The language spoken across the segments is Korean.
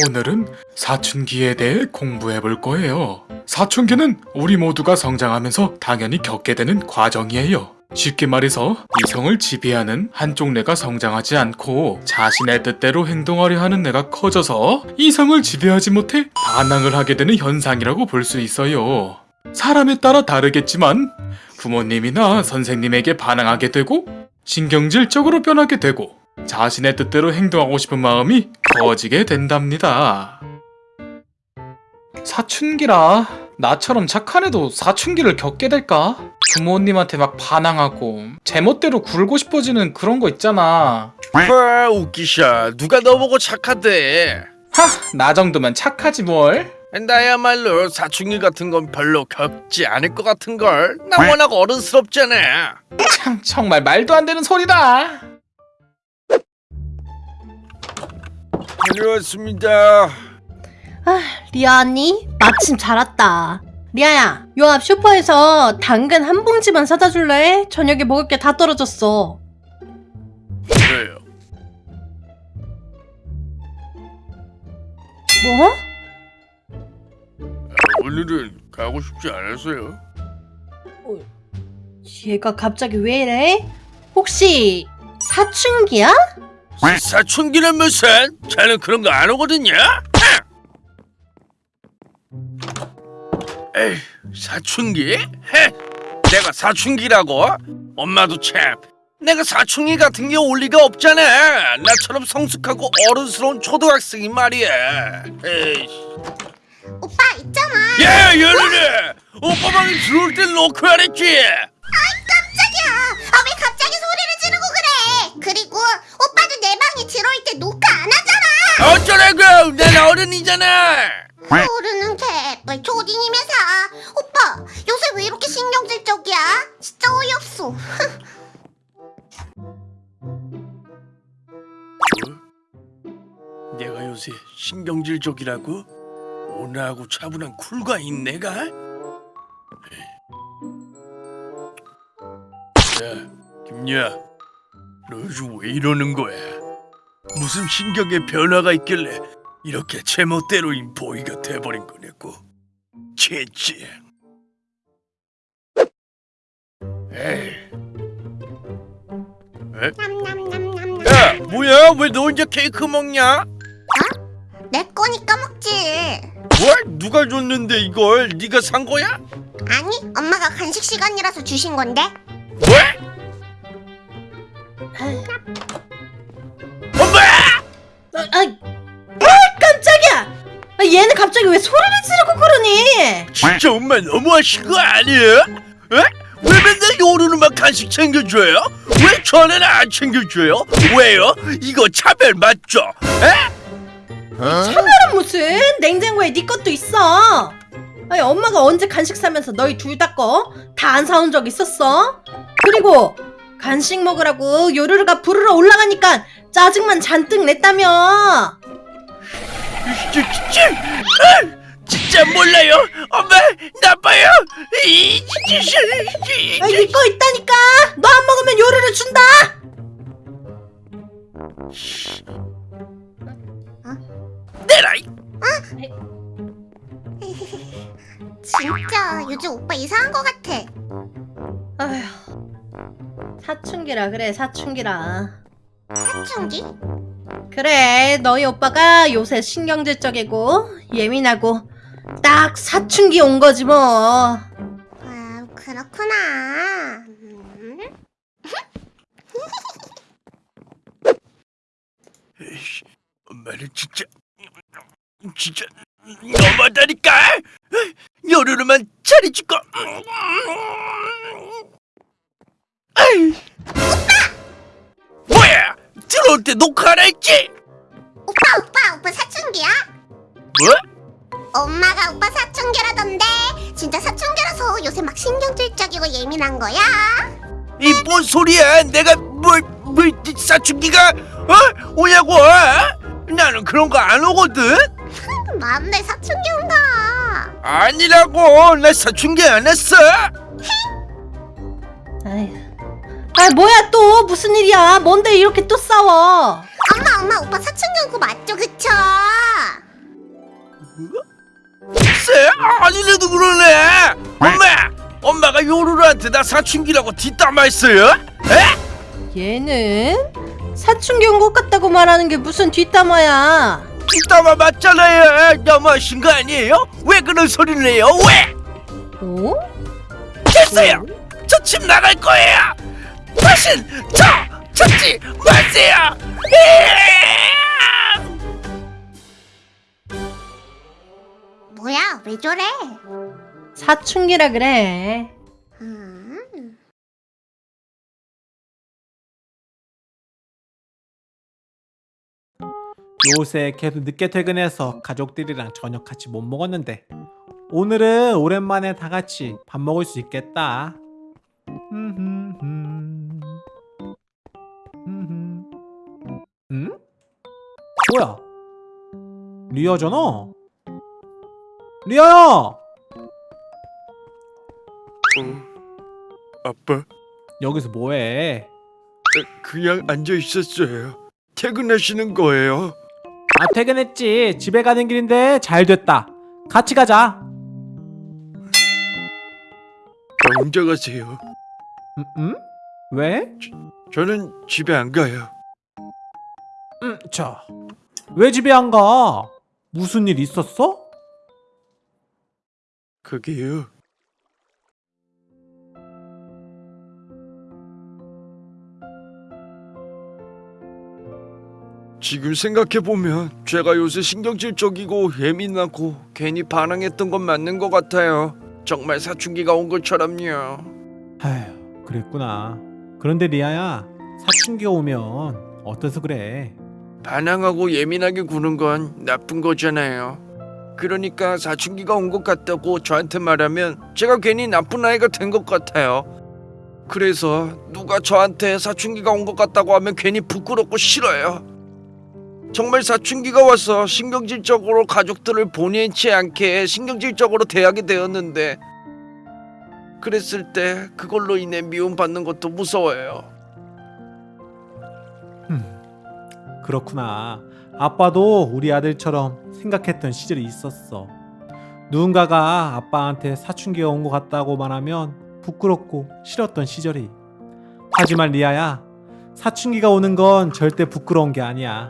오늘은 사춘기에 대해 공부해 볼 거예요. 사춘기는 우리 모두가 성장하면서 당연히 겪게 되는 과정이에요. 쉽게 말해서 이성을 지배하는 한쪽 뇌가 성장하지 않고 자신의 뜻대로 행동하려 하는 뇌가 커져서 이성을 지배하지 못해 반항을 하게 되는 현상이라고 볼 수 있어요. 사람에 따라 다르겠지만 부모님이나 선생님에게 반항하게 되고 신경질적으로 변하게 되고 자신의 뜻대로 행동하고 싶은 마음이 커지게 된답니다. 사춘기라 나처럼 착한 애도 사춘기를 겪게 될까? 부모님한테 막 반항하고 제멋대로 굴고 싶어지는 그런 거 있잖아. 아 웃기샤 누가 너보고 착하대 하, 나 정도면 착하지 뭘? 나야말로 사춘기 같은 건 별로 겪지 않을 것 같은걸 나 워낙 어른스럽잖아 참 정말 말도 안 되는 소리다. 다녀왔습니다 아, 리아 언니 마침 잘 왔다. 리아야, 요 앞 슈퍼에서 당근 한 봉지만 사다 줄래? 저녁에 먹을 게 다 떨어졌어. 그래요 뭐? 오늘은 가고 싶지 않았어요 얘가 갑자기 왜 이래? 혹시 사춘기야? 사춘기는 무슨 자는 그런 거 안 오거든요 에이 사춘기? 헤, 내가 사춘기라고? 엄마도 참 내가 사춘기 같은 게 올 리가 없잖아 나처럼 성숙하고 어른스러운 초등학생이 말이야 에이. 오빠 있잖아. 야 연우네 오빠 방에 들어올 땐 놓고 하랬지 때 녹화 안 하잖아. 어쩌라고 난 어른이잖아 모르는 개뿔 초딩이면서 오빠 요새 왜 이렇게 신경질적이야? 진짜 어이없어. 내가 요새 신경질적이라고? 온화하고 차분한 쿨가인 내가? 야, 김야, 너 요즘 왜 이러는 거야? 무슨 신경의 변화가 있길래 이렇게 제멋대로인 보이가 돼버린 거냐고? 젠지. 에이. 에? 야, 뭐야? 왜 너 혼자 케이크 먹냐? 내 거니까 먹지. 뭘? 누가 줬는데 이걸? 네가 산 거야? 아니 엄마가 간식 시간이라서 주신 건데. 왜? 얘는 갑자기 왜 소리를 지르고 그러니? 진짜 엄마 너무하신 거 아니야? 에? 왜 맨날 요루는만 간식 챙겨줘요? 왜 저는 안 챙겨줘요? 왜요? 이거 차별 맞죠? 에? 차별은 무슨? 냉장고에 네 것도 있어. 아니, 엄마가 언제 간식 사면서 너희 둘 다 거 다 안 사온 적 있었어? 그리고 간식 먹으라고 요루루가 부르러 올라가니까 짜증만 잔뜩 냈다며. 진짜, 몰라요. 엄마 나빠요. 이, 진짜, 아, 네거 있다니까. 너 안 먹으면 요루루 준다. 내라. 이- 진짜 요즘 오빠 이상한 거 같아. 아휴. 사춘기라 그래 사춘기라. 사춘기? 그래 너희 오빠가 요새 신경질적이고 예민하고 딱 사춘기 온 거지 뭐. 아 그렇구나. 음. 에이씨, 엄마는 진짜 진짜 너무하다니까 여르르만 차리지고 아이 때 녹화하라 했지 오빠 오빠 오빠 사춘기야? 뭐? 엄마가 오빠 사춘기라던데 진짜 사춘기라서 요새 막 신경질적이고 예민한 거야? 이 뭔 소리야 내가 뭘 뭘 사춘기가 어 오냐고 나는 그런 거 안 오거든 맞네 사춘기 온다 아니라고 나 사춘기 안 했어. 아 뭐야 또 무슨 일이야 뭔데 이렇게 또 싸워 엄마 엄마 오빠 사춘기고 맞죠 그쵸? 쎄 아니래도 그러네 엄마 엄마가 요루루한테 나 사춘기라고 뒷담화했어요? 에? 얘는 사춘기 온것 같다고 말하는 게 무슨 뒷담화야 뒷담화 맞잖아요 너무하신 거 아니에요? 왜 그런 소리를 해요 왜? 어? 됐어요 어? 저집 나갈 거예요 다신 저 찾지 마세요! 뭐야 왜 저래? 사춘기라 그래 음. 요새 계속 늦게 퇴근해서 가족들이랑 저녁 같이 못 먹었는데 오늘은 오랜만에 다 같이 밥 먹을 수 있겠다. 흠흠흠. 뭐야? 리아잖아. 리아야! 어, 아빠 여기서 뭐해? 그냥 앉아 있었어요 퇴근하시는 거예요 아 퇴근했지. 집에 가는 길인데 잘 됐다. 같이 가자. 혼자 가세요 음? 음? 왜? 저 는 집에 안 가요 음, 자, 왜 집에 안 가? 무슨 일 있었어? 그게요 지금 생각해보면 제가 요새 신경질적이고 예민하고 괜히 반항했던 건 맞는 것 같아요 정말 사춘기가 온 것처럼요 아휴, 그랬구나. 그런데 리아야, 사춘기가 오면 어때서 그래? 반항하고 예민하게 구는 건 나쁜 거잖아요. 그러니까 사춘기가 온 것 같다고 저한테 말하면 제가 괜히 나쁜 아이가 된 것 같아요. 그래서 누가 저한테 사춘기가 온 것 같다고 하면 괜히 부끄럽고 싫어요. 정말 사춘기가 와서 신경질적으로 가족들을 본의치 않게 신경질적으로 대하게 되었는데 그랬을 때 그걸로 인해 미움받는 것도 무서워요 그렇구나. 아빠도 우리 아들처럼 생각했던 시절이 있었어. 누군가가 아빠한테 사춘기가 온 것 같다고 말하면 부끄럽고 싫었던 시절이. 하지만 리아야, 사춘기가 오는 건 절대 부끄러운 게 아니야.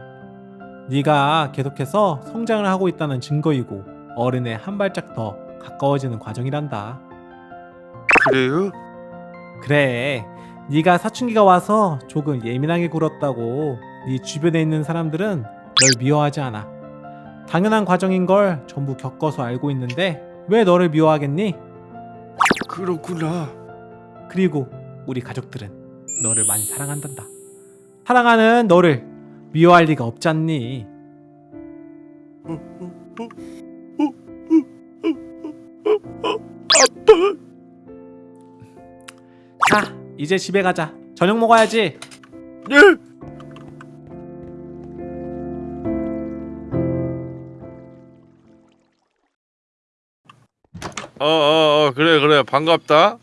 네가 계속해서 성장을 하고 있다는 증거이고 어른의 한 발짝 더 가까워지는 과정이란다. 그래요? 그래 네가 사춘기가 와서 조금 예민하게 굴었다고 네 주변에 있는 사람들은 널 미워하지 않아 당연한 과정인 걸 전부 겪어서 알고 있는데 왜 너를 미워하겠니? 그렇구나 그리고 우리 가족들은 너를 많이 사랑한단다 사랑하는 너를 미워할 리가 없지 않니? 자 이제 집에 가자 저녁 먹어야지 네. 어, 어, 어, 그래, 그래, 반갑다.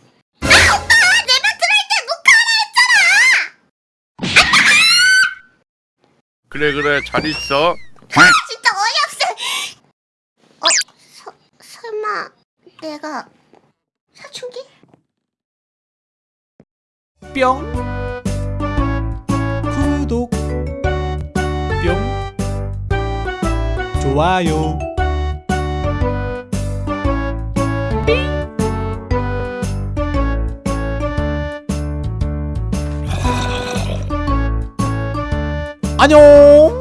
그래, 그래, 잘 있어. 진짜 어이없어. 어 서, 설마 내가 사춘기? 뿅 구독 뿅 좋아요 안녕